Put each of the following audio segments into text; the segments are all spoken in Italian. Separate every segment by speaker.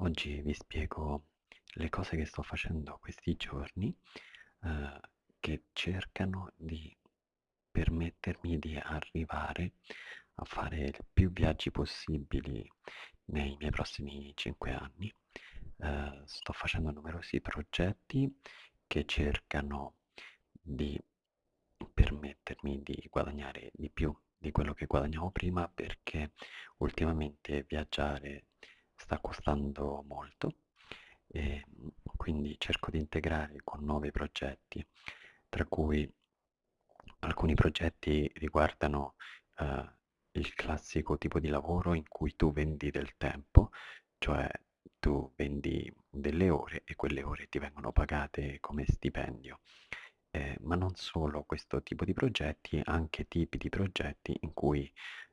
Speaker 1: Oggi vi spiego le cose che sto facendo questi giorni eh, che cercano di permettermi di arrivare a fare più viaggi possibili nei miei prossimi 5 anni. Eh, sto facendo numerosi progetti che cercano di permettermi di guadagnare di più di quello che guadagnavo prima perché ultimamente viaggiare sta costando molto e quindi cerco di integrare con nuovi progetti, tra cui alcuni progetti riguardano eh, il classico tipo di lavoro in cui tu vendi del tempo, cioè tu vendi delle ore e quelle ore ti vengono pagate come stipendio. Eh, ma non solo questo tipo di progetti, anche tipi di progetti in cui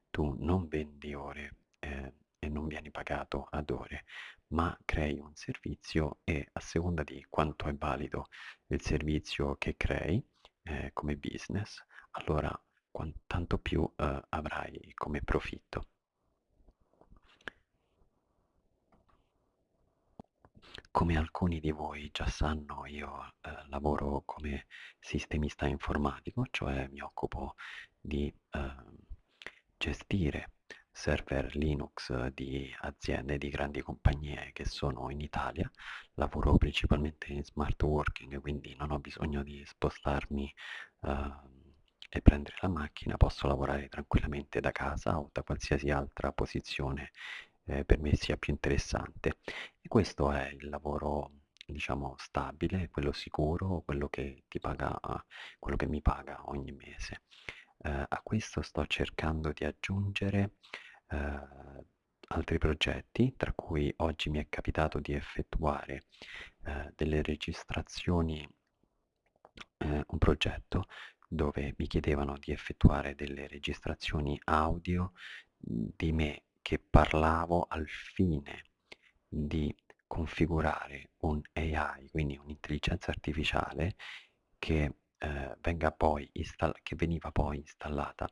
Speaker 1: tu non vendi ore eh, e non vieni pagato ad ore, ma crei un servizio e a seconda di quanto è valido il servizio che crei eh, come business, allora tanto più eh, avrai come profitto. Come alcuni di voi già sanno, io eh, lavoro come sistemista informatico, cioè mi occupo di eh, gestire server Linux di aziende, di grandi compagnie che sono in Italia. Lavoro principalmente in smart working, quindi non ho bisogno di spostarmi eh, e prendere la macchina, posso lavorare tranquillamente da casa o da qualsiasi altra posizione eh, per me sia più interessante. E questo è il lavoro, diciamo, stabile, quello sicuro, quello che ti paga, quello che mi paga ogni mese. Eh, a questo sto cercando di aggiungere eh, altri progetti, tra cui oggi mi è capitato di effettuare eh, delle registrazioni, eh, un progetto dove mi chiedevano di effettuare delle registrazioni audio di me che parlavo al fine di configurare un AI, quindi un'intelligenza artificiale che, eh, venga poi che veniva poi installata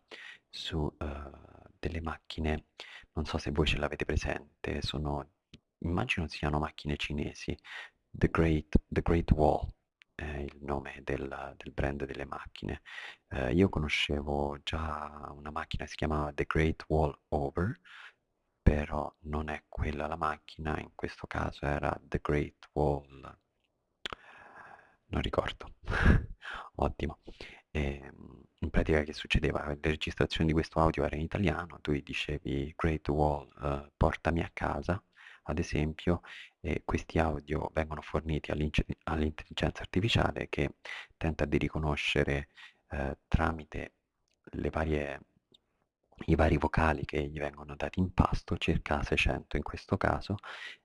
Speaker 1: su eh, delle macchine, non so se voi ce l'avete presente, sono, immagino siano macchine cinesi, The Great, The Great Wall è il nome del, del brand delle macchine. Eh, io conoscevo già una macchina che si chiamava The Great Wall Over, però non è quella la macchina, in questo caso era The Great Wall, non ricordo, ottimo. E, ehm, in pratica che succedeva? La registrazione di questo audio era in italiano, tu gli dicevi Great Wall, uh, portami a casa, ad esempio, e questi audio vengono forniti all'intelligenza artificiale che tenta di riconoscere uh, tramite varie i vari vocali che gli vengono dati in pasto, circa 600 in questo caso,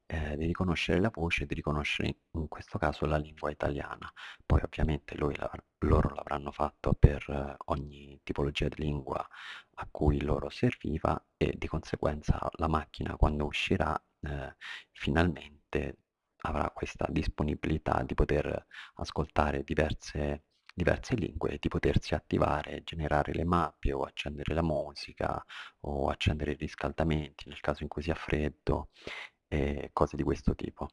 Speaker 1: eh, di riconoscere la voce e di riconoscere in questo caso la lingua italiana. Poi ovviamente la, loro l'avranno fatto per eh, ogni tipologia di lingua a cui loro serviva e di conseguenza la macchina quando uscirà eh, finalmente avrà questa disponibilità di poter ascoltare diverse diverse lingue, di potersi attivare, generare le mappe o accendere la musica o accendere i riscaldamenti nel caso in cui sia freddo e cose di questo tipo.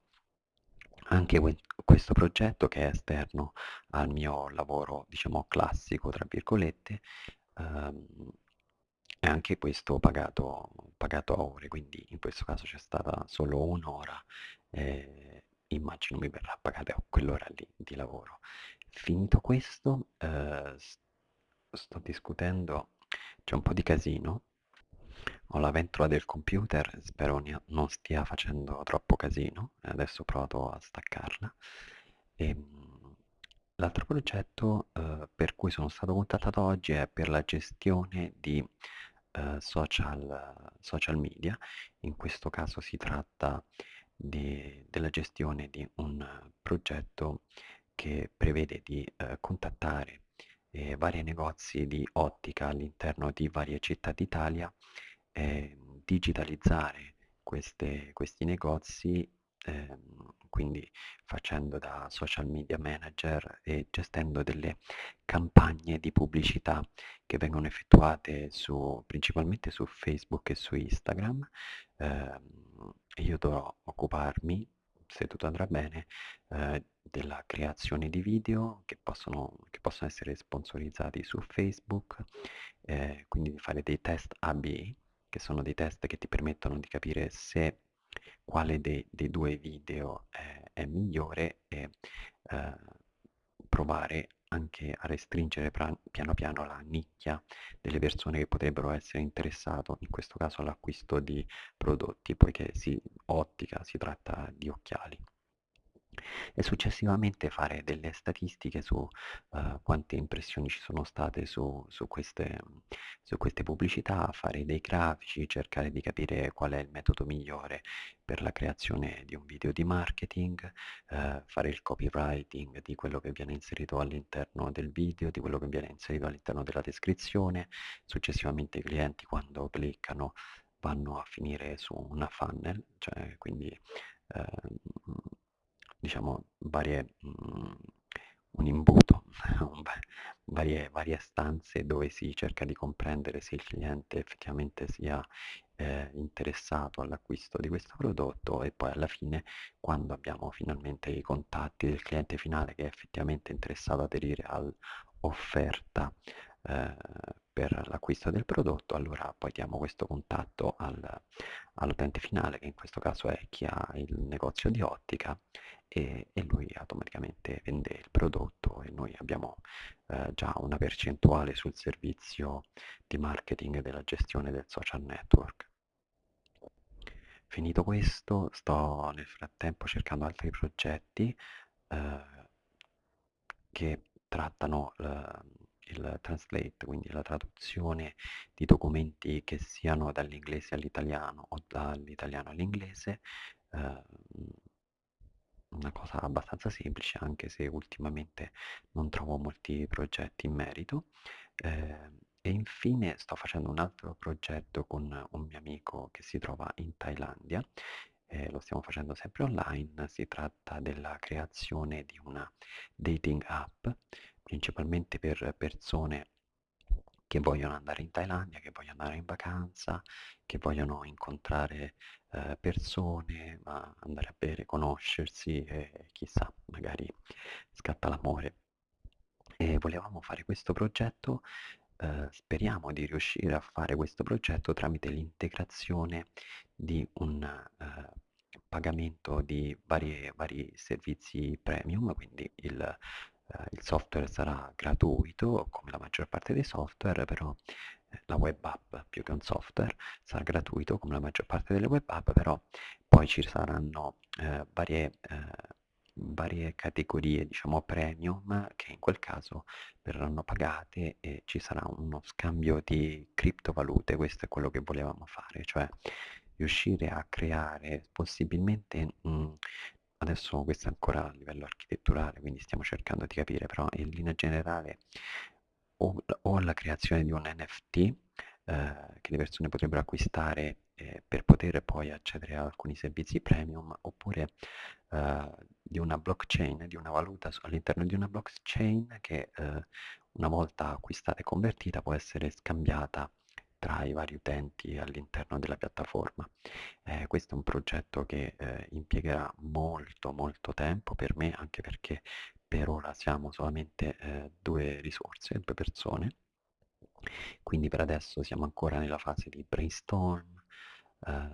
Speaker 1: Anche questo progetto che è esterno al mio lavoro, diciamo classico, tra virgolette, ehm, è anche questo pagato, pagato, a ore, quindi in questo caso c'è stata solo un'ora, e immagino mi verrà pagata quell'ora lì di lavoro. Finito questo, eh, sto discutendo, c'è un po' di casino, ho la ventola del computer, spero non stia facendo troppo casino, adesso provato a staccarla. Ehm, l'altro progetto eh, per cui sono stato contattato oggi è per la gestione di eh, social, social media, in questo caso si tratta di, della gestione di un progetto che prevede di eh, contattare eh, vari negozi di ottica all'interno di varie città d'Italia, eh, digitalizzare queste, questi negozi, ehm, quindi facendo da social media manager e gestendo delle campagne di pubblicità che vengono effettuate su, principalmente su Facebook e su Instagram. Ehm, io dovrò occuparmi, se tutto andrà bene, eh, della creazione di video che possono, che possono essere sponsorizzati su Facebook, eh, quindi di fare dei test AB, che sono dei test che ti permettono di capire se quale dei, dei due video è, è migliore e eh, provare anche a restringere piano piano la nicchia delle persone che potrebbero essere interessate, in questo caso all'acquisto di prodotti, poiché si, ottica si tratta di occhiali e successivamente fare delle statistiche su uh, quante impressioni ci sono state su, su, queste, su, queste, pubblicità, fare dei grafici, cercare di capire qual è il metodo migliore per la creazione di un video di marketing, uh, fare il copywriting di quello che viene inserito all'interno del video, di quello che viene inserito all'interno della descrizione, successivamente i clienti quando cliccano vanno a finire su una funnel, cioè quindi uh, diciamo, varie, mh, un imbuto, varie, varie stanze dove si cerca di comprendere se il cliente effettivamente sia eh, interessato all'acquisto di questo prodotto e poi alla fine quando abbiamo finalmente i contatti del cliente finale che è effettivamente interessato ad aderire all'offerta eh, per l'acquisto del prodotto, allora poi diamo questo contatto al, all'utente finale, che in questo caso è chi ha il negozio di ottica, e, e lui automaticamente vende il prodotto e noi abbiamo eh, già una percentuale sul servizio di marketing della gestione del social network. Finito questo, sto nel frattempo cercando altri progetti eh, che trattano eh, il translate, quindi la traduzione di documenti che siano dall'inglese all'italiano o dall'italiano all'inglese, eh, una cosa abbastanza semplice anche se ultimamente non trovo molti progetti in merito. Eh, e infine sto facendo un altro progetto con un mio amico che si trova in Thailandia, eh, lo stiamo facendo sempre online, si tratta della creazione di una dating app principalmente per persone che vogliono andare in Thailandia, che vogliono andare in vacanza, che vogliono incontrare eh, persone, andare a bere, conoscersi e chissà, magari scatta l'amore. E volevamo fare questo progetto, eh, speriamo di riuscire a fare questo progetto tramite l'integrazione di un eh, pagamento di vari, vari servizi premium, quindi il il software sarà gratuito come la maggior parte dei software, però eh, la web app più che un software sarà gratuito come la maggior parte delle web app, però poi ci saranno eh, varie, eh, varie categorie diciamo premium che in quel caso verranno pagate e ci sarà uno scambio di criptovalute, questo è quello che volevamo fare, cioè riuscire a creare possibilmente mh, Adesso questo è ancora a livello architetturale, quindi stiamo cercando di capire, però in linea generale o, o la creazione di un NFT eh, che le persone potrebbero acquistare eh, per poter poi accedere a alcuni servizi premium, oppure eh, di una blockchain, di una valuta all'interno di una blockchain che eh, una volta acquistata e convertita può essere scambiata tra i vari utenti all'interno della piattaforma. Eh, questo è un progetto che eh, impiegherà molto molto tempo per me, anche perché per ora siamo solamente eh, due risorse, due persone, quindi per adesso siamo ancora nella fase di brainstorm, eh,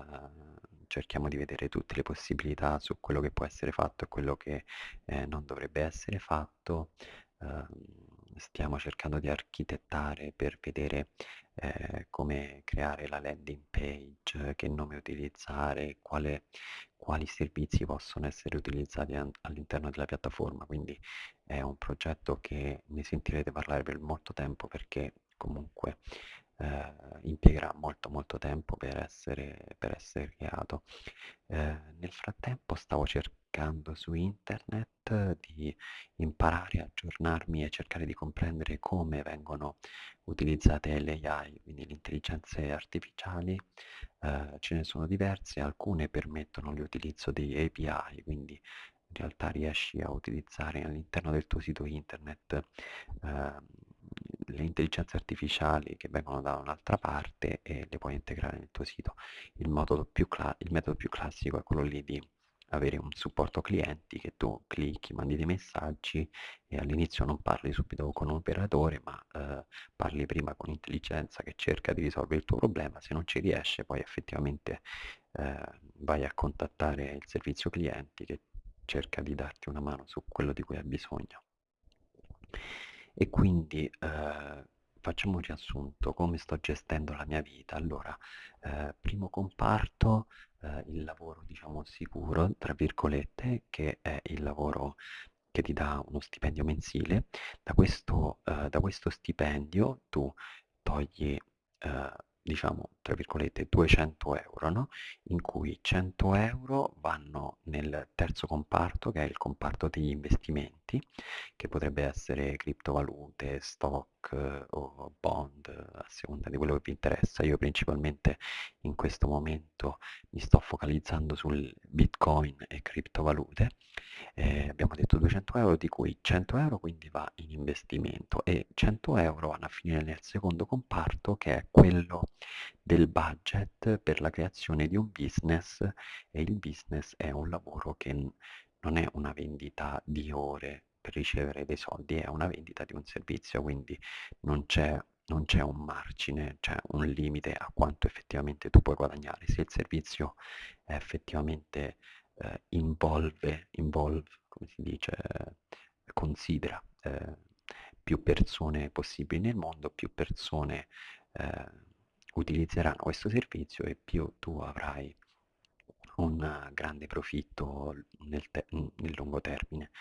Speaker 1: cerchiamo di vedere tutte le possibilità su quello che può essere fatto e quello che eh, non dovrebbe essere fatto. Stiamo cercando di architettare per vedere eh, come creare la landing page, che nome utilizzare, quale, quali servizi possono essere utilizzati all'interno della piattaforma. Quindi è un progetto che ne sentirete parlare per molto tempo perché comunque eh, impiegherà molto molto tempo per essere, per essere creato. Eh, nel frattempo stavo cercando su internet di imparare, aggiornarmi e cercare di comprendere come vengono utilizzate le AI, quindi le intelligenze artificiali. Eh, ce ne sono diverse, alcune permettono l'utilizzo di API, quindi in realtà riesci a utilizzare all'interno del tuo sito internet eh, le intelligenze artificiali che vengono da un'altra parte e le puoi integrare nel tuo sito. Il più, il metodo più classico è quello lì di avere un supporto clienti che tu clicchi, mandi dei messaggi e all'inizio non parli subito con un operatore, ma eh, parli prima con intelligenza che cerca di risolvere il tuo problema, se non ci riesce poi effettivamente eh, vai a contattare il servizio clienti che cerca di darti una mano su quello di cui hai bisogno. E quindi eh, facciamo un riassunto, come sto gestendo la mia vita. Allora, eh, primo comparto, eh, il lavoro diciamo sicuro, tra virgolette, che è il lavoro che ti dà uno stipendio mensile. Da questo, eh, da questo stipendio tu togli eh, diciamo, tra virgolette, 200 euro, no? in cui 100 euro vanno nel terzo comparto, che è il comparto degli investimenti, che potrebbe essere criptovalute, stock eh, o bond, a seconda di quello che vi interessa. Io principalmente in questo momento mi sto focalizzando sul bitcoin e criptovalute. Eh, abbiamo detto 200 euro, di cui 100 euro quindi va in investimento e 100 euro vanno a finire nel secondo comparto, che è quello del budget per la creazione di un business e il business è un lavoro che non è una vendita di ore per ricevere dei soldi, è una vendita di un servizio, quindi non c'è non c'è un margine, c'è un limite a quanto effettivamente tu puoi guadagnare. Se il servizio effettivamente eh, involve, involve, come si dice, considera eh, più persone possibili nel mondo, più persone eh, utilizzeranno questo servizio e più tu avrai un grande profitto nel, nel lungo termine.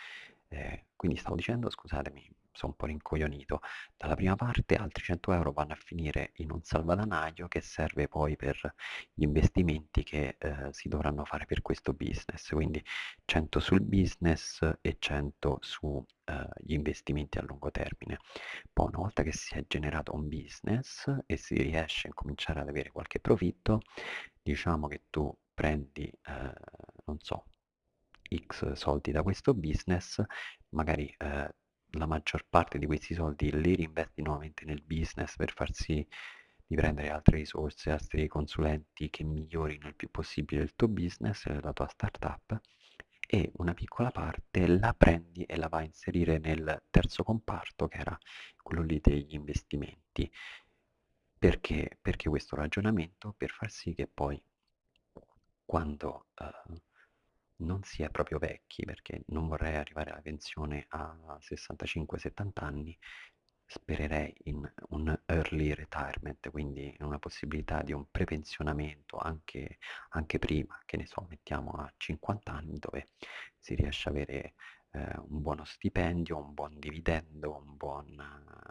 Speaker 1: Eh, quindi stavo dicendo, scusatemi, sono un po' rincoglionito. Dalla prima parte altri 100 euro vanno a finire in un salvadanaio che serve poi per gli investimenti che eh, si dovranno fare per questo business, quindi 100 sul business e 100 sugli eh, investimenti a lungo termine. Poi una volta che si è generato un business e si riesce a cominciare ad avere qualche profitto, diciamo che tu prendi, eh, non so, X soldi da questo business, magari eh, la maggior parte di questi soldi li reinvesti nuovamente nel business per far sì di prendere altre risorse, altri consulenti che migliorino il più possibile il tuo business, la tua startup e una piccola parte la prendi e la vai a inserire nel terzo comparto che era quello lì degli investimenti. Perché? Perché questo ragionamento? Per far sì che poi quando uh, non si è proprio vecchi, perché non vorrei arrivare alla pensione a 65-70 anni, spererei in un early retirement, quindi in una possibilità di un prepensionamento anche, anche prima, che ne so, mettiamo a 50 anni, dove si riesce ad avere eh, un buono stipendio, un buon dividendo, un buon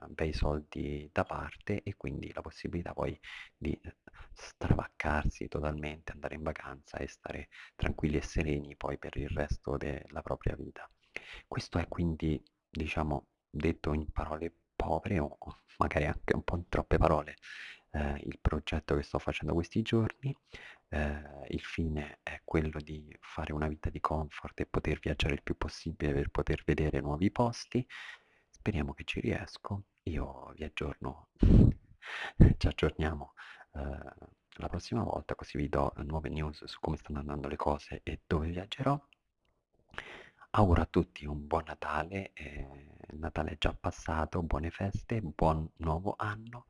Speaker 1: uh, bei soldi da parte e quindi la possibilità poi di eh, stravaccarsi totalmente, andare in vacanza e stare tranquilli e sereni poi per il resto della propria vita. Questo è quindi, diciamo, detto in parole povere o magari anche un po' in troppe parole, eh, il progetto che sto facendo questi giorni. Eh, il fine è quello di fare una vita di comfort e poter viaggiare il più possibile per poter vedere nuovi posti. Speriamo che ci riesco. Io vi aggiorno, ci aggiorniamo eh, la prossima volta, così vi do nuove news su come stanno andando le cose e dove viaggerò. Auguro a tutti un buon Natale, eh, Natale è già passato, buone feste, buon nuovo anno,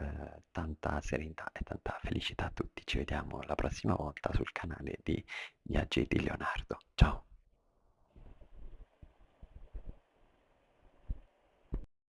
Speaker 1: eh, tanta serenità e tanta felicità a tutti. Ci vediamo la prossima volta sul canale di Viaggi di Leonardo. Ciao!